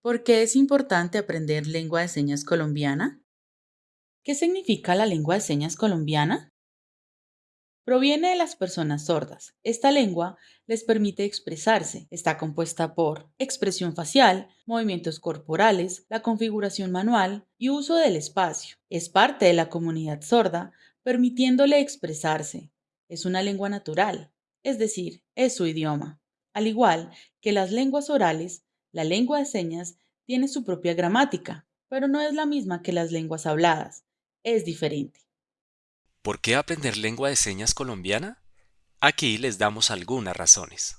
¿Por qué es importante aprender lengua de señas colombiana? ¿Qué significa la lengua de señas colombiana? Proviene de las personas sordas. Esta lengua les permite expresarse. Está compuesta por expresión facial, movimientos corporales, la configuración manual y uso del espacio. Es parte de la comunidad sorda, permitiéndole expresarse. Es una lengua natural, es decir, es su idioma. Al igual que las lenguas orales, la lengua de señas tiene su propia gramática, pero no es la misma que las lenguas habladas. Es diferente. ¿Por qué aprender lengua de señas colombiana? Aquí les damos algunas razones.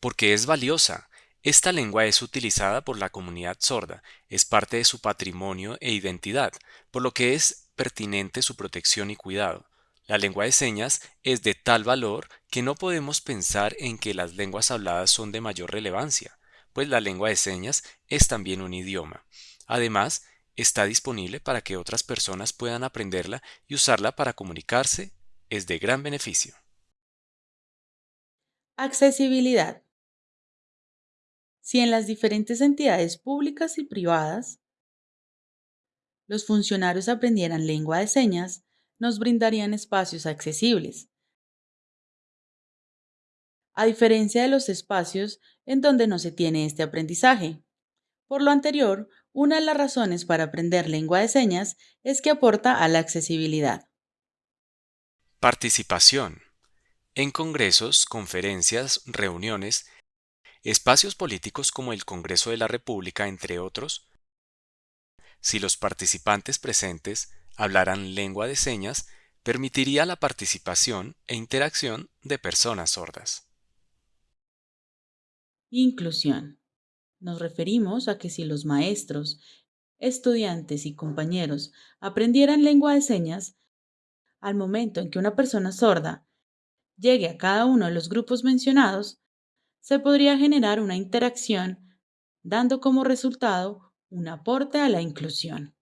Porque es valiosa. Esta lengua es utilizada por la comunidad sorda, es parte de su patrimonio e identidad, por lo que es pertinente su protección y cuidado. La lengua de señas es de tal valor que no podemos pensar en que las lenguas habladas son de mayor relevancia, pues la lengua de señas es también un idioma. Además, está disponible para que otras personas puedan aprenderla y usarla para comunicarse, es de gran beneficio. Accesibilidad. Si en las diferentes entidades públicas y privadas los funcionarios aprendieran lengua de señas, nos brindarían espacios accesibles, a diferencia de los espacios en donde no se tiene este aprendizaje. Por lo anterior, una de las razones para aprender lengua de señas es que aporta a la accesibilidad. Participación. En congresos, conferencias, reuniones, espacios políticos como el Congreso de la República, entre otros, si los participantes presentes hablaran lengua de señas, permitiría la participación e interacción de personas sordas. Inclusión. Nos referimos a que si los maestros, estudiantes y compañeros aprendieran lengua de señas, al momento en que una persona sorda llegue a cada uno de los grupos mencionados, se podría generar una interacción, dando como resultado un aporte a la inclusión.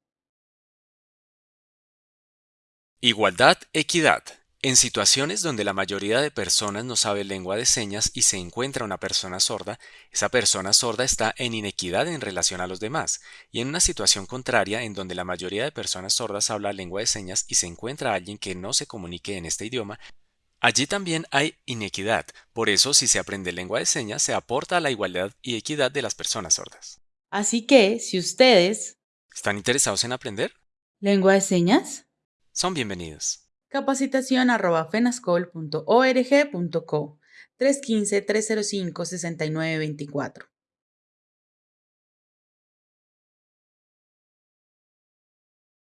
Igualdad, equidad. En situaciones donde la mayoría de personas no sabe lengua de señas y se encuentra una persona sorda, esa persona sorda está en inequidad en relación a los demás, y en una situación contraria en donde la mayoría de personas sordas habla lengua de señas y se encuentra alguien que no se comunique en este idioma, allí también hay inequidad. Por eso, si se aprende lengua de señas, se aporta a la igualdad y equidad de las personas sordas. Así que, si ustedes ¿Están interesados en aprender? lengua de señas, Son bienvenidos. capacitación arroba fenascol.org.co 315-305-6924.